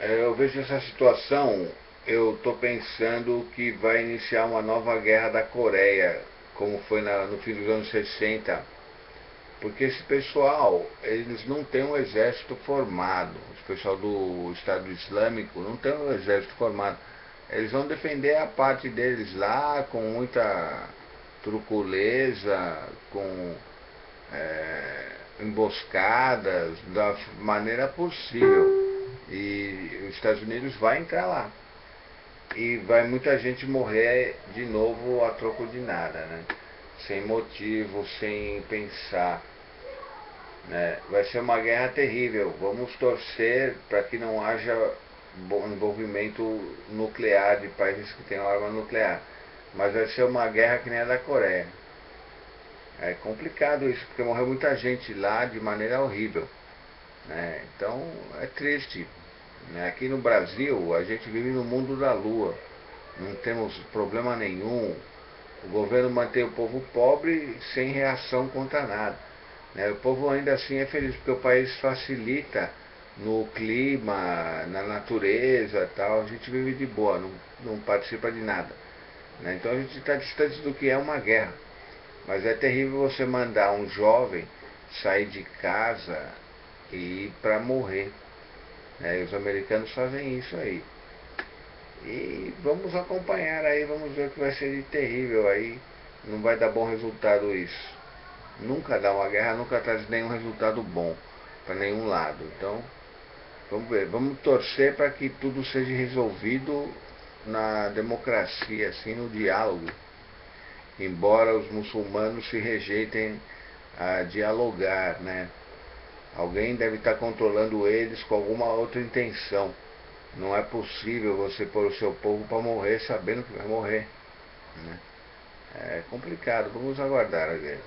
Eu vejo essa situação, eu estou pensando que vai iniciar uma nova guerra da Coreia, como foi na, no fim dos anos 60. Porque esse pessoal, eles não têm um exército formado. O pessoal do Estado Islâmico não tem um exército formado. Eles vão defender a parte deles lá com muita truculeza, com é, emboscadas, da maneira possível. E os Estados Unidos vai entrar lá. E vai muita gente morrer de novo a troco de nada, né? Sem motivo, sem pensar. Né? Vai ser uma guerra terrível. Vamos torcer para que não haja envolvimento nuclear de países que têm arma nuclear. Mas vai ser uma guerra que nem a da Coreia. É complicado isso, porque morreu muita gente lá de maneira horrível. Né? Então é triste. Né? Aqui no Brasil a gente vive no mundo da lua. Não temos problema nenhum. O governo mantém o povo pobre sem reação contra nada. Né? O povo ainda assim é feliz porque o país facilita no clima, na natureza tal. A gente vive de boa, não, não participa de nada. Né? Então a gente está distante do que é uma guerra. Mas é terrível você mandar um jovem sair de casa e para morrer. Né? E os americanos fazem isso aí. E vamos acompanhar aí, vamos ver o que vai ser de terrível aí. Não vai dar bom resultado isso. Nunca dá uma guerra, nunca traz nenhum resultado bom para nenhum lado. Então, vamos ver, vamos torcer para que tudo seja resolvido na democracia, assim, no diálogo. Embora os muçulmanos se rejeitem a dialogar, né? Alguém deve estar controlando eles com alguma outra intenção. Não é possível você pôr o seu povo para morrer sabendo que vai morrer. Né? É complicado, vamos aguardar a ver.